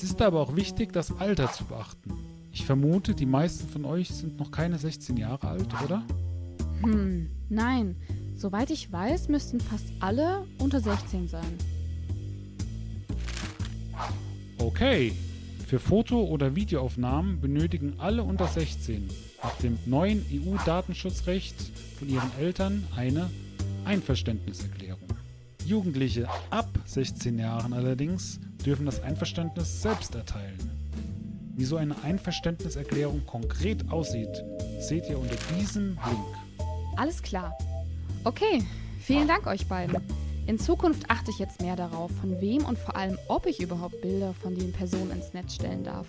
Es ist aber auch wichtig, das Alter zu beachten. Ich vermute, die meisten von euch sind noch keine 16 Jahre alt, oder? Hm, nein. Soweit ich weiß, müssten fast alle unter 16 sein. Okay. Für Foto- oder Videoaufnahmen benötigen alle unter 16 nach dem neuen EU-Datenschutzrecht von ihren Eltern eine Einverständniserklärung. Jugendliche ab 16 Jahren allerdings dürfen das Einverständnis selbst erteilen. Wie so eine Einverständniserklärung konkret aussieht, seht ihr unter diesem Link. Alles klar. Okay, vielen Dank euch beiden. In Zukunft achte ich jetzt mehr darauf, von wem und vor allem, ob ich überhaupt Bilder von den Personen ins Netz stellen darf.